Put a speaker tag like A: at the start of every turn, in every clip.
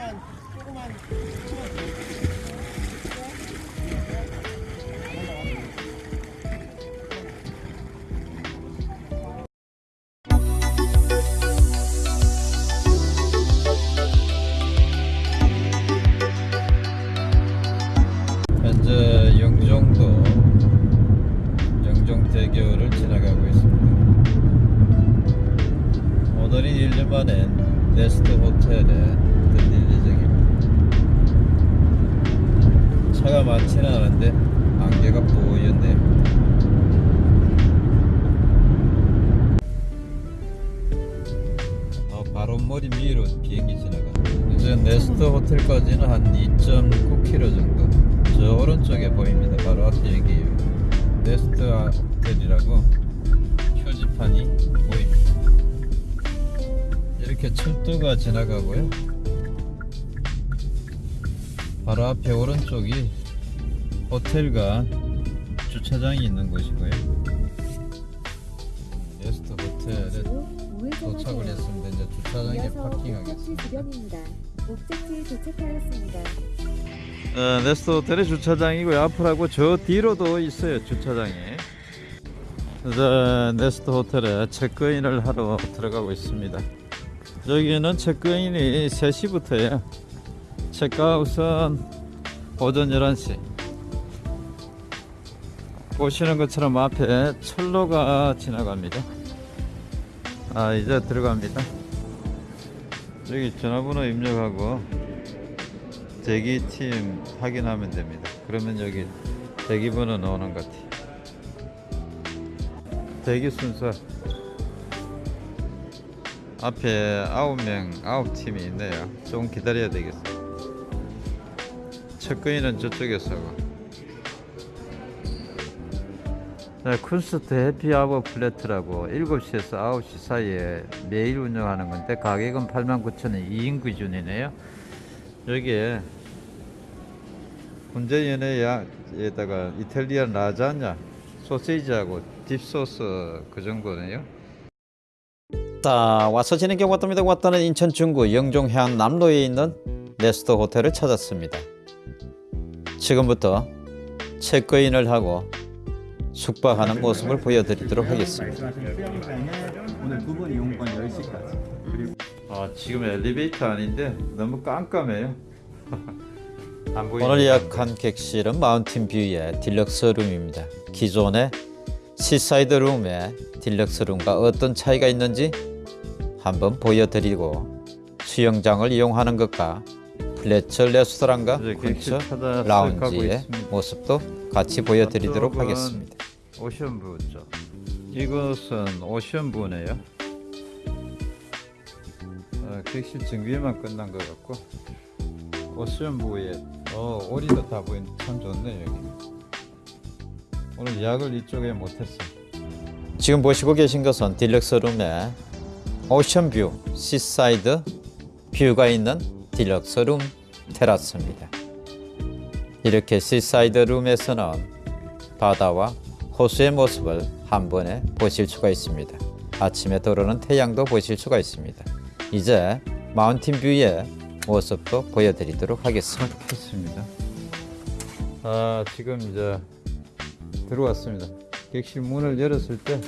A: 현재 차가 많지는 않은데 안개가 뽀얗네요. 어, 바로 머리 위로 비행기 지나가. 이제 네스트 호텔까지는 한 2.9km 정도. 저 오른쪽에 보입니다. 바로 앞에 여기 네스트 호텔이라고 표지판이 보입니다. 이렇게 철도가 지나가고요. 바로 앞에 오른쪽이 호텔과 주차장이 있는 곳이고요. 네스트 호텔에 도착을 했습니다. 이제 주차장에 파킹하겠습니다.
B: 목적지에 도착하였습니다.
A: 어, 네스트 호텔의 주차장이고요. 앞으로하고 저 뒤로도 있어요. 주차장이. 이제 네스트 호텔에 체크인을 하러 들어가고 있습니다. 여기는 체크인이 3시부터예요. 체크아웃은 오전 11시. 보시는 것처럼 앞에 철로가 지나갑니다. 아, 이제 들어갑니다. 여기 전화번호 입력하고 대기팀 확인하면 됩니다. 그러면 여기 대기번호 나오는 것 같아요. 대기 순서 앞에 아홉 명 아홉 팀이 있네요. 좀 기다려야 되겠어요. 체크인은 저쪽에서 하고. 네, 쿤스트 happy hour platter라고 7시에서 9시 사이에 매일 운영하는 건데 가격은 89,000원 2인 기준이네요. 여기에 훈제 연어에다가 Italian 라자냐 소시지하고 딥소스 그 정도네요.
C: 자 와서 진행해 왔답니다. 왔다는 인천 중구 영종해안 남로에 있는 네스트 호텔을 찾았습니다. 지금부터 체크인을 하고 숙박하는 모습을 보여드리도록 하겠습니다.
D: 말씀하신 수영장은 오늘 두분 이용권 10시까지 그리고
A: 아 지금 엘리베이터 아닌데 너무 깜깜해요.
C: 오늘 예약한 객실은 mountain view의 deluxe room입니다. 기존의 seaside room의 deluxe room과 어떤 차이가 있는지 한번 보여드리고 수영장을 이용하는 것과 플라츠 레스토랑과
A: 쿤스트
C: 라운지의. 모습도 같이 보여드리도록 하겠습니다.
A: ocean view 쪽. 이것은 ocean view네요. 어, 객실 정비만 끝난 것 같고 ocean view에 어 오리도 다 보인 참 좋네 여기. 오늘 예약을 이쪽에 못했어.
C: 지금 보시고 계신 것은 deluxe room의 ocean view seaside view가 있는 deluxe room 테라스입니다. 이렇게 seaside room에서는 바다와 호수의 모습을 한 번에 보실 수가 있습니다. 아침에 들어오는 태양도 보실 수가 있습니다. 이제 마운틴 뷰의 모습도 보여드리도록 하겠습니다.
A: 했습니다. 아 지금 이제 들어왔습니다. 객실 문을 열었을 때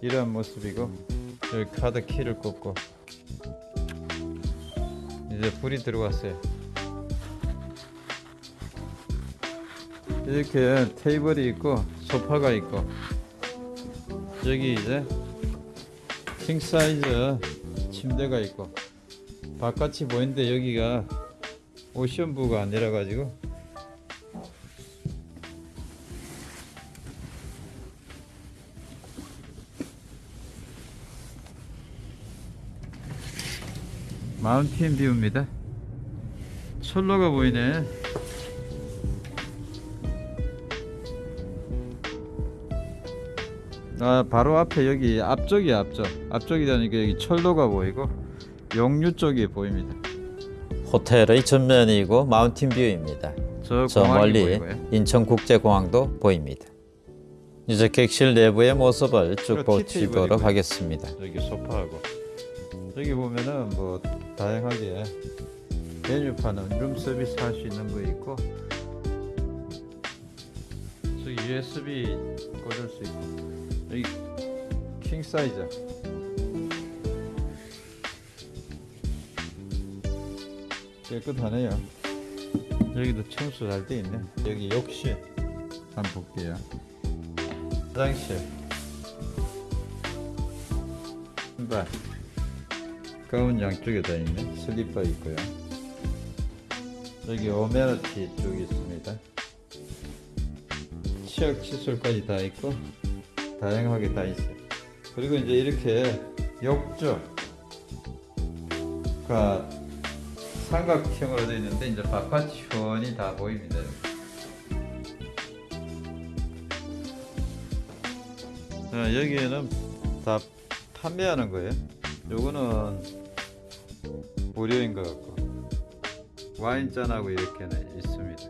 A: 이런 모습이고 여기 카드 키를 꽂고 이제 불이 들어왔어요. 이렇게 테이블이 있고 소파가 있고 여기 이제 king size 침대가 있고 바깥이 보이는데 여기가 ocean view가 아니라 가지고 mountain view입니다. 철로가 보이네. 아 바로 앞에 여기 앞쪽이 앞쪽 앞쪽이라니까 여기 철로가 보이고 용유 쪽이 보입니다.
C: 호텔의 전면이고 mountain view입니다.
A: 저,
C: 저 멀리
A: 보이고요.
C: 인천국제공항도 보입니다. 이제 객실 내부의 모습을 쭉. 보시도록 하겠습니다.
A: 여기 소파하고 여기 보면은 뭐 다양하게 메뉴판은 룸 서비스 할 수 있는 거 있고 저기 USB 꽂을 수 있고 여기 킹 사이즈 깨끗하네요. 여기도 청소 잘 돼 있네. 여기 욕실 한번 볼게요. 화장실. 신발 가운 양쪽에 다 있네 슬리퍼 있고요. 여기 오메러티 쪽이 있습니다. 치약 칫솔까지 다 있고 다양하게 다 있어요. 그리고 이제 이렇게 욕조가 삼각형으로 되어 있는데 이제 훤히 다 보입니다 아, 여기에는 다 판매하는 거예요. 요거는 무료인 것 같고. 와인잔하고 이렇게는 있습니다.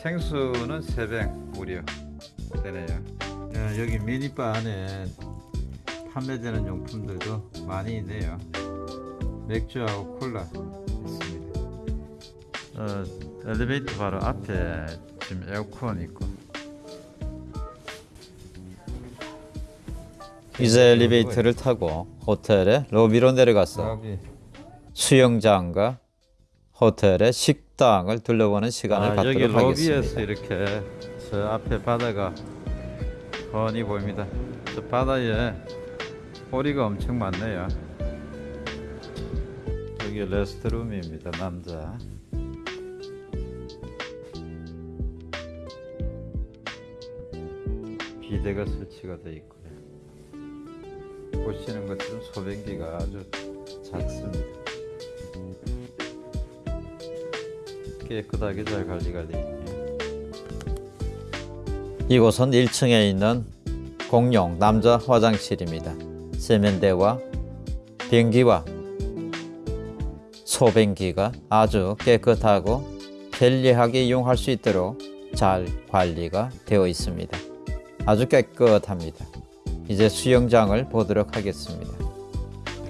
A: 생수는 3병 무료 되네요. 야, 여기 미니바 안에 판매되는 용품들도 많이 있네요. 맥주하고 콜라 있습니다. 어, 엘리베이터 바로 앞에 지금 에어컨 있고.
C: 이제 엘리베이터를 타고 호텔의 로비로 내려가서
A: 여기
C: 수영장과 호텔의 식당을 둘러보는 시간을
A: 아, 여기
C: 갖도록
A: 로비에서
C: 하겠습니다.
A: 이렇게 저 앞에 바다가 훤히 보입니다. 저 바다에 오리가 엄청 많네요. 여기 레스트룸입니다, 남자. 비대가 설치가 되어 있고요. 보시는 것처럼 소변기가 아주 작습니다. 깨끗하게 잘 관리가 되어 있네요.
C: 이곳은 1층에 있는 공용 남자 화장실입니다. 세면대와 변기와 소변기가 아주 깨끗하고 편리하게 이용할 수 있도록 잘 관리가 되어 있습니다. 아주 깨끗합니다. 이제 수영장을 보도록 하겠습니다.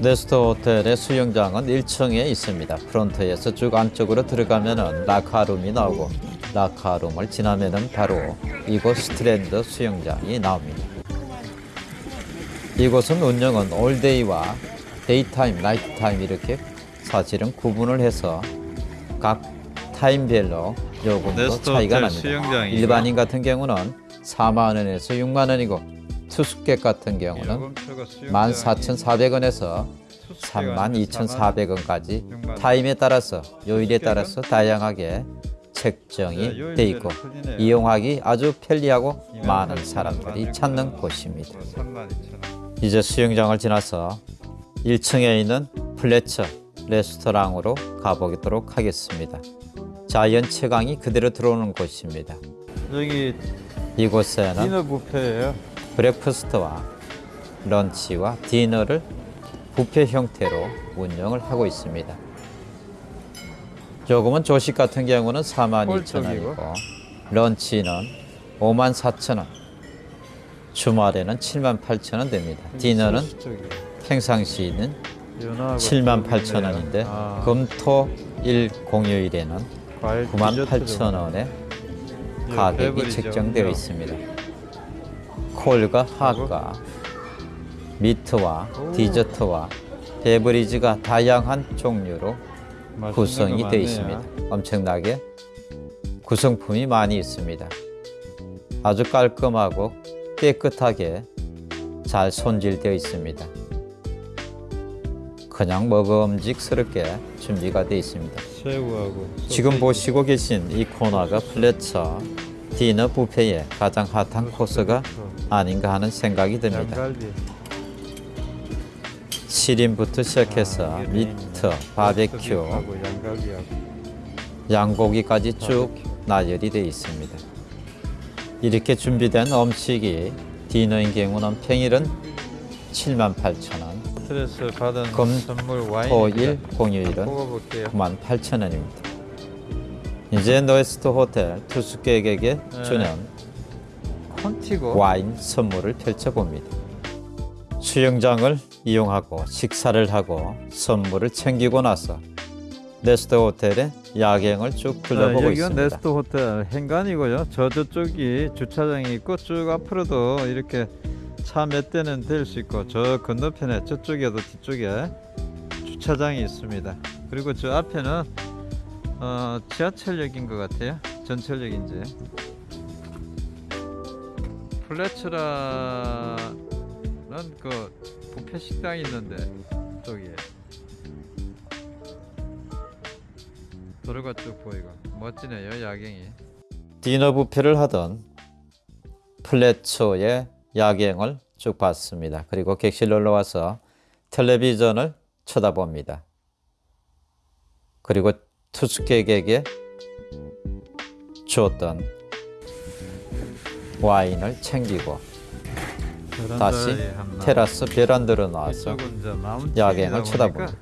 C: 네스트 호텔의 수영장은 1층에 있습니다. 프론트에서 쭉 안쪽으로 들어가면 은 locker room이 나오고 locker room을 지나면은 바로 이곳 스트랜드 수영장이 나옵니다. 이곳은 운영은 all day와 daytime, nighttime 이렇게 사실은 구분을 해서 각 타임별로 요금도 차이가 납니다.
A: 수영장이죠.
C: 일반인 같은 경우는 4만 원에서 6만 원이고 투숙객 같은 경우는
A: 요금표가 수영장이
C: 14,400원에서
A: 투숙객 아니면
C: 32,400원까지
A: 6만
C: 타임에 따라서 요일에? 따라서 다양하게
A: 네,
C: 책정이 돼 있고
A: 틀리네요.
C: 이용하기 아주 편리하고
A: 2만
C: 많은
A: 8천
C: 사람들이
A: 원,
C: 찾는
A: 3만
C: 곳입니다.
A: 32,000원.
C: 이제 수영장을 지나서 1층에 있는 플라츠 레스토랑으로 가보도록 하겠습니다. 자연 채광이 그대로 들어오는 곳입니다.
A: 여기
C: 이곳에는
A: 디너 뷔페예요.
C: breakfast와 런치와 디너를 뷔페 형태로 운영을 하고 있습니다. 조금은 조식 같은 경우는 42,000원이고 런치는 54,000원 주말에는 78,000원 됩니다. 디너는 평상시에는 78,000원인데
A: 아,
C: 금토 일 공휴일에는 98,000원에 가격이 책정되어 있습니다. 콜과 핫과 미트와 디저트와 베브리지가 다양한 종류로 구성이 되어 있습니다. 엄청나게 구성품이 많이 있습니다. 아주 깔끔하고 깨끗하게 잘 손질되어 있습니다. 그냥 먹음직스럽게 준비가 되어 있습니다.
A: 새우하고
C: 지금 보시고 계신 이 코너가 플라츠 디너 뷔페의 가장 핫한 코스가 아닌가 하는 생각이 듭니다. 치킨부터 시작해서
A: 아,
C: meat, 바베큐,
A: 하고 양갈비하고
C: 양고기까지 쭉 나열이 되어 있습니다. 이렇게 준비된 음식이 디너인 경우는 평일은 78,000원,
A: 스트레스 받은
C: 금,
A: 선물 와인
C: 토일, 공휴일은
A: 먹어볼게요.
C: 98,000원입니다. 이제 노에스트 호텔 투숙객에게
A: 네.
C: 주는
A: 콘티고
C: 와인 선물을 펼쳐봅니다. 수영장을 이용하고 식사를 하고 선물을 챙기고 나서 네스트 호텔의 야경을 쭉 둘러보고
A: 네,
C: 있습니다.
A: 네스트 호텔 행간이고요. 저 저쪽이 주차장이 있고 쭉 앞으로도 이렇게 차 몇 대는 댈 수 있고 저 건너편에 저쪽에도 뒤쪽에 주차장이 있습니다. 그리고 저 앞에는 어, 지하철역인 것 같아요. 전철역인지. 플래츠라는 그 부페 식당이 있는데 저기에 도로가 쭉 보이고 멋지네요 야경이.
C: 디너 뷔페를 하던 플래처의 야경을 쭉 봤습니다. 그리고 객실 놀러 와서 텔레비전을 쳐다봅니다. 그리고 투숙객에게 주었던 와인을 챙기고 다시 테라스 베란다로 나와서 야경을 쳐다봅니다.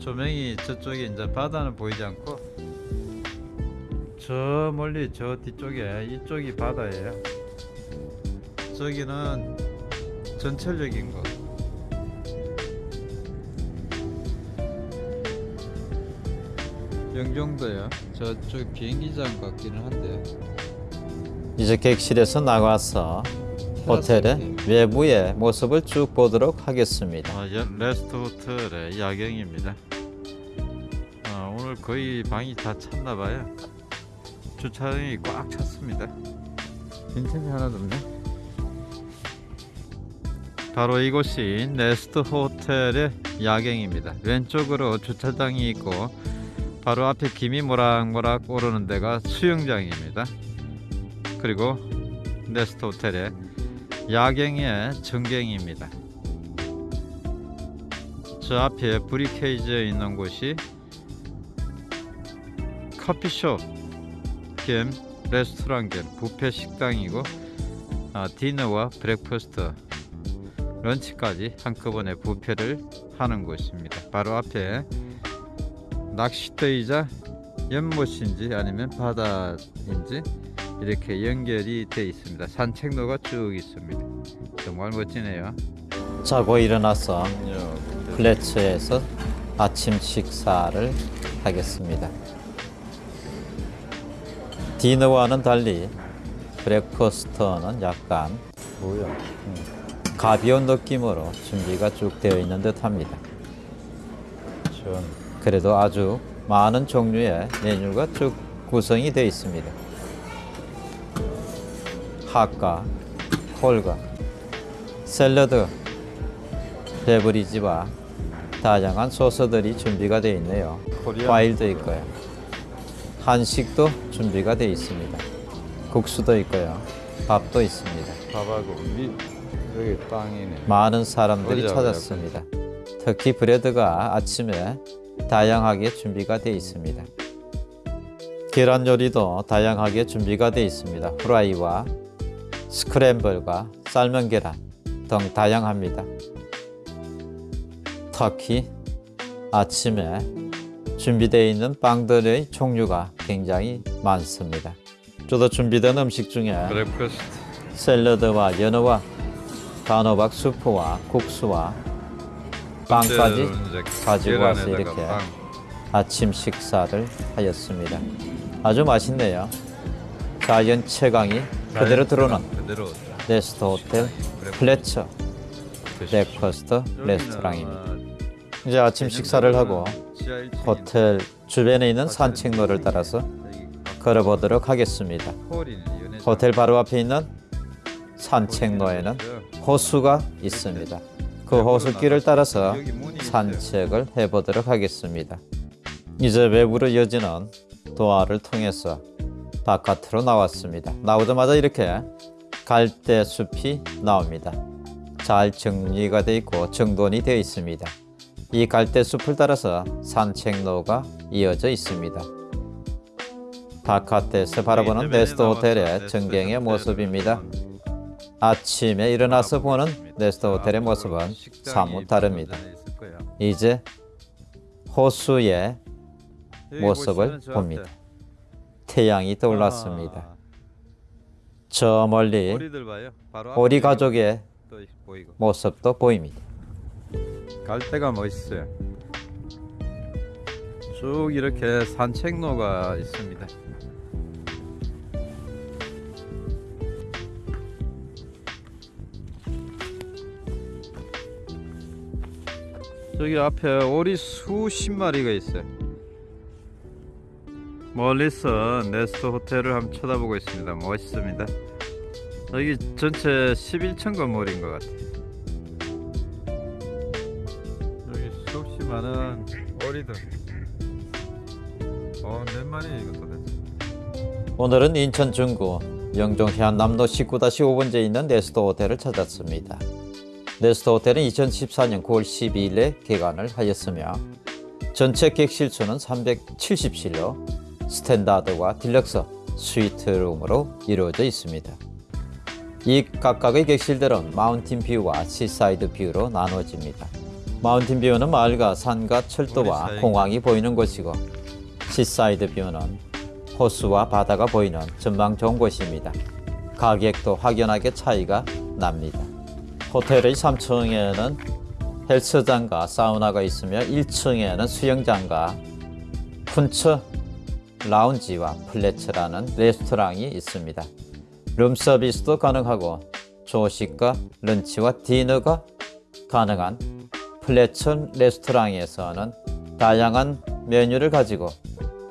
A: 조명이 저쪽에 이제 바다는 보이지 않고 저 멀리 저 뒤쪽에 이쪽이 바다예요. 저기는 전철역인 거. 영종도요. 저쪽 비행기장 같기는 한데.
C: 이제 객실에서 나가서 호텔의 외부의 모습을 쭉 보도록 하겠습니다.
A: 아, 여- 네스트 호텔의 야경입니다. 아, 오늘 거의 방이 다 찼나 봐요. 주차장이 꽉 찼습니다. 빈틈이 하나도 없네. 바로 이곳이 네스트 호텔의 야경입니다. 왼쪽으로 주차장이 있고 바로 앞에 김이 모락모락 오르는 데가 수영장입니다. 그리고 네스트 호텔의 야경의 전경입니다. 저 앞에 브리케이지에 있는 곳이 커피숍 겸 레스토랑 겸 뷔페 식당이고 아, dinner와 breakfast 런치까지 한꺼번에 뷔페를 하는 곳입니다. 바로 앞에 낚시터이자 연못인지 아니면 바다인지 이렇게 연결이 되어 있습니다. 산책로가 쭉 있습니다. 정말 멋지네요.
C: 자고 일어나서 플래츠에서 아침 식사를 하겠습니다. 디너와는 달리 breakfast는 약간
A: 뭐야?
C: 음, 가벼운 느낌으로 준비가 쭉 되어 있는 듯 합니다.
A: 전
C: 그래도 아주 많은 종류의 메뉴가 쭉 구성이 되어 있습니다. 핫과 콜과 샐러드, beverage와 다양한 소스들이 준비가 되어 있네요. 과일도 있고요. 한식도 준비가 되어 있습니다. 국수도 있고요. 밥도 있습니다.
A: 밥하고 미 여기 빵이네.
C: 많은 사람들이 찾았습니다. 특히 브레드가 아침에 다양하게 준비가 되어 있습니다. 계란 요리도 다양하게 준비가 되어 있습니다. 후라이와 스크램블과 삶은 계란 등 다양합니다. 특히 아침에 준비되어 있는 빵들의 종류가 굉장히 많습니다. 저도 준비된 음식 중에 샐러드와 연어와 단호박 수프와 국수와 빵까지 가지고 와서 이렇게 아침 식사를 하였습니다. 아주 맛있네요. 자연 채광이 그대로 들어오는 네스트 호텔 플라츠 breakfast 레스토랑입니다. 이제 아침 식사를 하고 호텔 주변에 있는 산책로를 따라서 걸어보도록 하겠습니다. 호텔 바로 앞에 있는 산책로에는 호수가 있습니다. 그 호수길을 따라서 산책을 해보도록 하겠습니다. 이제 외부로 이어지는 도화를 통해서 바깥으로 나왔습니다. 나오자마자 이렇게 갈대 숲이 나옵니다. 잘 정리가 되어 있고 정돈이 되어 있습니다. 이 갈대 숲을 따라서 산책로가 이어져 있습니다. 바깥에서 바라보는 네스트 호텔의 전경의 모습입니다. 아침에 일어나서 보는 네스트 호텔의 모습은 사뭇 다릅니다. 이제 호수의 모습을 봅니다. 태양이 떠올랐습니다. 저 멀리
A: 오리
C: 가족의. 모습도 보입니다.
A: 갈대가 멋있어요. 쭉 이렇게 산책로가 있습니다. 저기 앞에 오리 수십 마리가 있어요. 멀리서 네스트 호텔을 한번 쳐다보고 있습니다. 멋있습니다. 여기 전체 11층 건물인 것 같아요. 여기 수없이 많은 오리들. 어, 몇 마리 이거 도대체?
C: 오늘은 인천 중구 영종 해안남로 19-5번지에 있는 네스트 호텔을 찾았습니다. 네스트 호텔은 2014년 9월 12일에 개관을 하였으며 전체 객실 수는 370실로 standard와 deluxe 스위트룸으로 이루어져 있습니다. 이 각각의 객실들은 mountain view와 seaside view로 나누어집니다. mountain view는 마을과 산과 철도와 공항이 보이는 곳이고 seaside view는 호수와 바다가 보이는 전망 좋은 곳입니다. 가격도 확연하게 차이가 납니다. 호텔의 3층에는 헬스장과 사우나가 있으며 1층에는 수영장과 쿤스트 라운지와 플라츠라는 레스토랑이 있습니다. 룸 서비스도 가능하고 조식과 lunch와 dinner가 가능한 플라츠 레스토랑에서는 다양한 메뉴를 가지고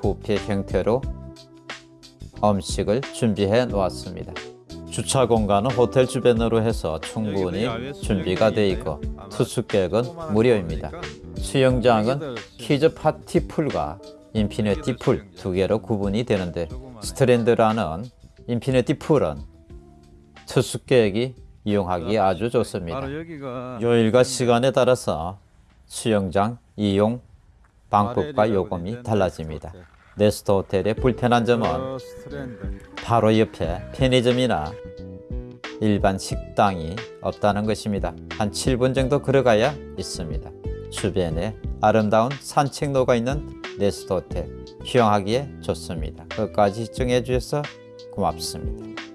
C: 부페 형태로 음식을 준비해 놓았습니다. 주차 공간은 호텔 주변으로 해서 충분히 준비가 되어 있고 투숙객은 무료입니다. 수영장은 kids party pool과 infinity pool 두 개로 구분이 되는데 스트랜드라는 infinity pool은 투숙객이 이용하기 아주 좋습니다. 요일과 시간에 따라서 수영장 이용 방법과 요금이 달라집니다. 네스트 호텔의 불편한 점은
A: 어.
C: 바로 옆에 편의점이나 일반 식당이 없다는 것입니다. 한 7분 정도 걸어가야 있습니다. 주변에 아름다운 산책로가 있는 네스트 호텔 휴양하기에 좋습니다. 끝까지 시청해 주셔서 고맙습니다.